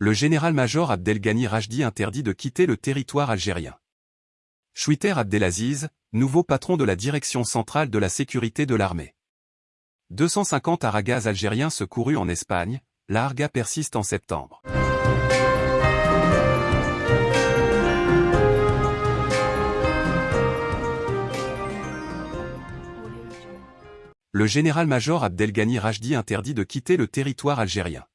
Le général-major Abdelghani Rajdi interdit de quitter le territoire algérien. Chouiter Abdelaziz, nouveau patron de la direction centrale de la sécurité de l'armée. 250 aragaz algériens secourus en Espagne, la Arga persiste en septembre. Le général-major Abdelghani Rajdi interdit de quitter le territoire algérien.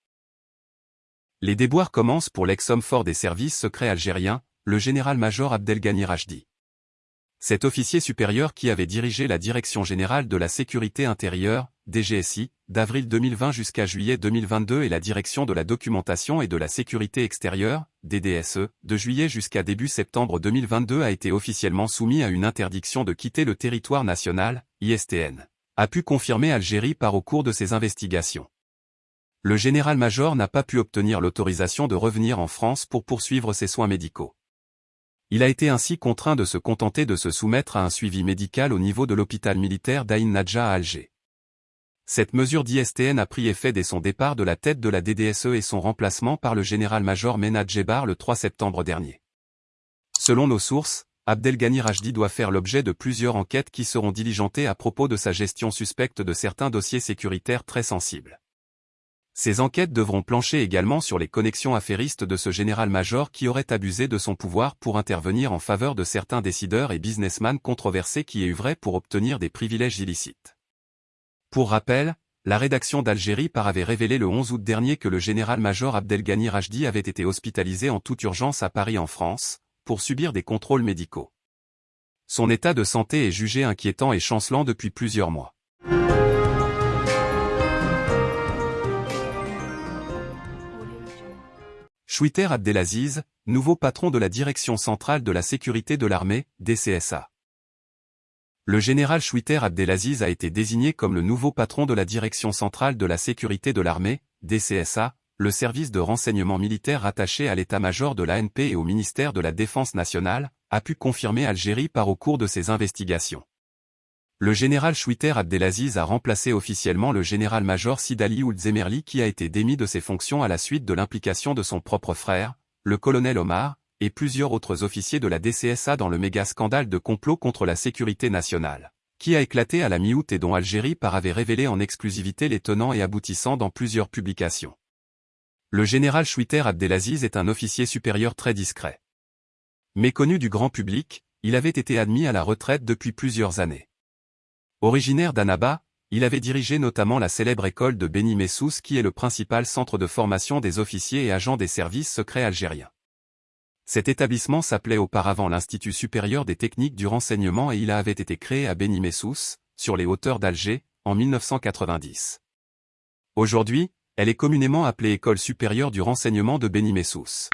Les déboires commencent pour l'ex-homme fort des services secrets algériens, le général-major Abdelghani Rajdi. Cet officier supérieur qui avait dirigé la Direction générale de la sécurité intérieure, DGSI, d'avril 2020 jusqu'à juillet 2022 et la Direction de la documentation et de la sécurité extérieure, DDSE, de juillet jusqu'à début septembre 2022 a été officiellement soumis à une interdiction de quitter le territoire national, ISTN. A pu confirmer Algérie par au cours de ses investigations. Le général-major n'a pas pu obtenir l'autorisation de revenir en France pour poursuivre ses soins médicaux. Il a été ainsi contraint de se contenter de se soumettre à un suivi médical au niveau de l'hôpital militaire d'Aïn Nadja à Alger. Cette mesure d'ISTN a pris effet dès son départ de la tête de la DDSE et son remplacement par le général-major Menad Jebar le 3 septembre dernier. Selon nos sources, Abdelghani Rajdi doit faire l'objet de plusieurs enquêtes qui seront diligentées à propos de sa gestion suspecte de certains dossiers sécuritaires très sensibles. Ces enquêtes devront plancher également sur les connexions affairistes de ce général-major qui aurait abusé de son pouvoir pour intervenir en faveur de certains décideurs et businessmen controversés qui œuvraient pour obtenir des privilèges illicites. Pour rappel, la rédaction d'Algérie par avait révélé le 11 août dernier que le général-major Abdelghani Rajdi avait été hospitalisé en toute urgence à Paris en France, pour subir des contrôles médicaux. Son état de santé est jugé inquiétant et chancelant depuis plusieurs mois. Chouiter Abdelaziz, nouveau patron de la Direction centrale de la sécurité de l'armée, DCSA. Le général Chouiter Abdelaziz a été désigné comme le nouveau patron de la Direction centrale de la sécurité de l'armée, DCSA, le service de renseignement militaire rattaché à l'état-major de l'ANP et au ministère de la Défense nationale, a pu confirmer Algérie par au cours de ses investigations le général Chouiter Abdelaziz a remplacé officiellement le général-major Sidali Oulzemerli qui a été démis de ses fonctions à la suite de l'implication de son propre frère, le colonel Omar, et plusieurs autres officiers de la DCSA dans le méga-scandale de complot contre la sécurité nationale, qui a éclaté à la mi-août et dont Algérie par avait révélé en exclusivité les tenants et aboutissants dans plusieurs publications. Le général Chouiter Abdelaziz est un officier supérieur très discret. Méconnu du grand public, il avait été admis à la retraite depuis plusieurs années. Originaire d'Annaba, il avait dirigé notamment la célèbre école de Beni Messous qui est le principal centre de formation des officiers et agents des services secrets algériens. Cet établissement s'appelait auparavant l'Institut supérieur des techniques du renseignement et il avait été créé à Beni Messous, sur les hauteurs d'Alger, en 1990. Aujourd'hui, elle est communément appelée École supérieure du renseignement de Beni Messous.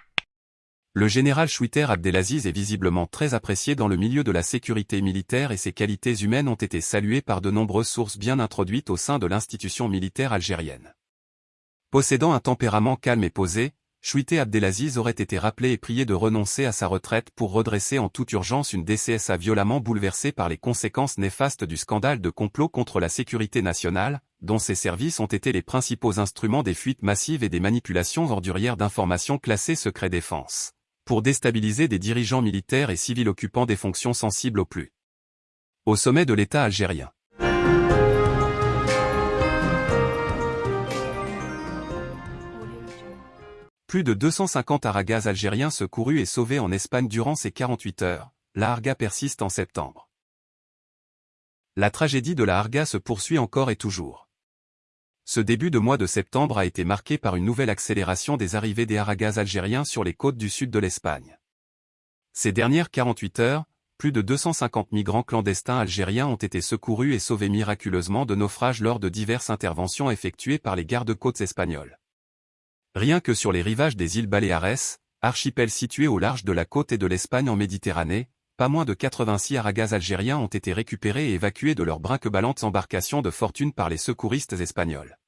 Le général Chouiter Abdelaziz est visiblement très apprécié dans le milieu de la sécurité militaire et ses qualités humaines ont été saluées par de nombreuses sources bien introduites au sein de l'institution militaire algérienne. Possédant un tempérament calme et posé, Chouiter Abdelaziz aurait été rappelé et prié de renoncer à sa retraite pour redresser en toute urgence une DCSA violemment bouleversée par les conséquences néfastes du scandale de complot contre la sécurité nationale, dont ses services ont été les principaux instruments des fuites massives et des manipulations ordurières d'informations classées secret défense pour déstabiliser des dirigeants militaires et civils occupant des fonctions sensibles au plus. Au sommet de l'État algérien. Plus de 250 aragaz algériens secourus et sauvés en Espagne durant ces 48 heures, la Arga persiste en septembre. La tragédie de la Arga se poursuit encore et toujours. Ce début de mois de septembre a été marqué par une nouvelle accélération des arrivées des Aragaz algériens sur les côtes du sud de l'Espagne. Ces dernières 48 heures, plus de 250 migrants clandestins algériens ont été secourus et sauvés miraculeusement de naufrages lors de diverses interventions effectuées par les gardes-côtes espagnols. Rien que sur les rivages des îles Baléares, archipel situé au large de la côte et de l'Espagne en Méditerranée, pas moins de 86 aragaz algériens ont été récupérés et évacués de leurs brinqueballantes embarcations de fortune par les secouristes espagnols.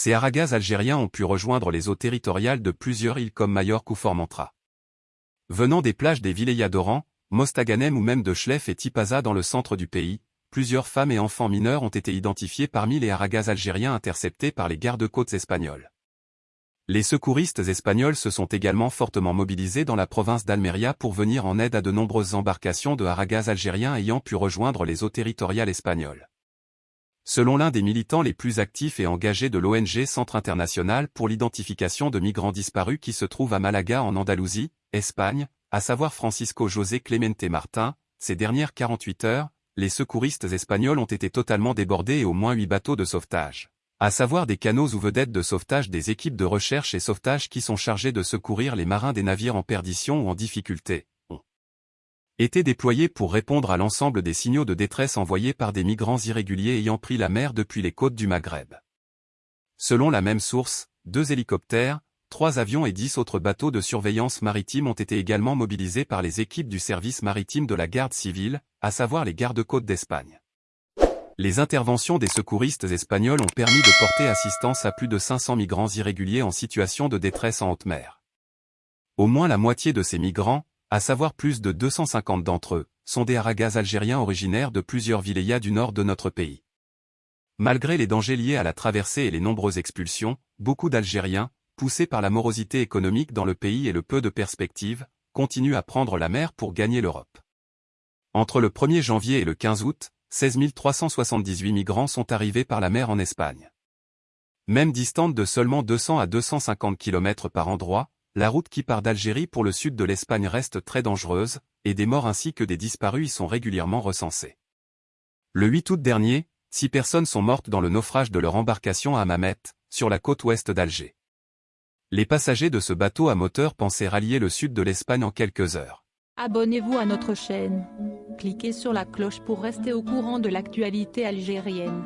Ces aragaz algériens ont pu rejoindre les eaux territoriales de plusieurs îles comme Majorque ou Formentera. Venant des plages des Vilayas d'Oran, Mostaganem ou même de Chlef et Tipaza dans le centre du pays, plusieurs femmes et enfants mineurs ont été identifiés parmi les aragaz algériens interceptés par les gardes-côtes espagnols. Les secouristes espagnols se sont également fortement mobilisés dans la province d'Almeria pour venir en aide à de nombreuses embarcations de haragaz algériens ayant pu rejoindre les eaux territoriales espagnoles. Selon l'un des militants les plus actifs et engagés de l'ONG Centre International pour l'identification de migrants disparus qui se trouve à Malaga en Andalousie, Espagne, à savoir Francisco José Clemente Martin, ces dernières 48 heures, les secouristes espagnols ont été totalement débordés et au moins 8 bateaux de sauvetage. À savoir des canaux ou vedettes de sauvetage des équipes de recherche et sauvetage qui sont chargés de secourir les marins des navires en perdition ou en difficulté, été déployés pour répondre à l'ensemble des signaux de détresse envoyés par des migrants irréguliers ayant pris la mer depuis les côtes du Maghreb. Selon la même source, deux hélicoptères, trois avions et dix autres bateaux de surveillance maritime ont été également mobilisés par les équipes du service maritime de la garde civile, à savoir les gardes-côtes d'Espagne les interventions des secouristes espagnols ont permis de porter assistance à plus de 500 migrants irréguliers en situation de détresse en haute mer. Au moins la moitié de ces migrants, à savoir plus de 250 d'entre eux, sont des haragas algériens originaires de plusieurs vilayas du nord de notre pays. Malgré les dangers liés à la traversée et les nombreuses expulsions, beaucoup d'Algériens, poussés par la morosité économique dans le pays et le peu de perspectives, continuent à prendre la mer pour gagner l'Europe. Entre le 1er janvier et le 15 août, 16 378 migrants sont arrivés par la mer en Espagne. Même distante de seulement 200 à 250 km par endroit, la route qui part d'Algérie pour le sud de l'Espagne reste très dangereuse, et des morts ainsi que des disparus y sont régulièrement recensés. Le 8 août dernier, six personnes sont mortes dans le naufrage de leur embarcation à Mamet, sur la côte ouest d'Alger. Les passagers de ce bateau à moteur pensaient rallier le sud de l'Espagne en quelques heures. Abonnez-vous à notre chaîne. Cliquez sur la cloche pour rester au courant de l'actualité algérienne.